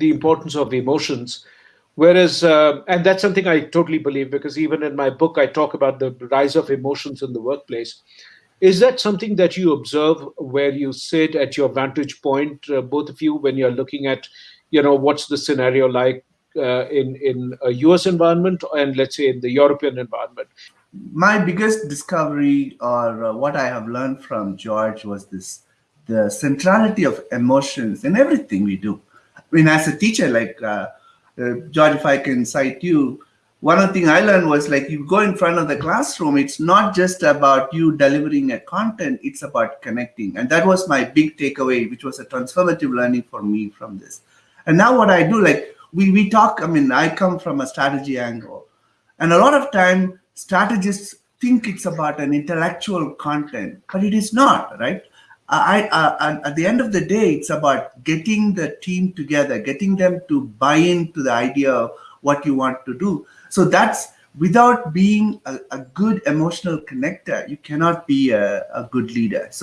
the importance of emotions. Whereas, uh, and that's something I totally believe because even in my book, I talk about the rise of emotions in the workplace. Is that something that you observe where you sit at your vantage point, uh, both of you, when you're looking at, you know, what's the scenario like uh, in in a US environment and let's say in the European environment? My biggest discovery, or uh, what I have learned from George, was this: the centrality of emotions in everything we do. I mean, as a teacher, like uh, uh, George, if I can cite you, one of the things I learned was like you go in front of the classroom, it's not just about you delivering a content, it's about connecting. And that was my big takeaway, which was a transformative learning for me from this. And now what I do, like we, we talk, I mean, I come from a strategy angle. And a lot of time strategists think it's about an intellectual content, but it is not, right? I, at the end of the day, it's about getting the team together, getting them to buy into the idea of what you want to do. So that's without being a, a good emotional connector, you cannot be a, a good leader. So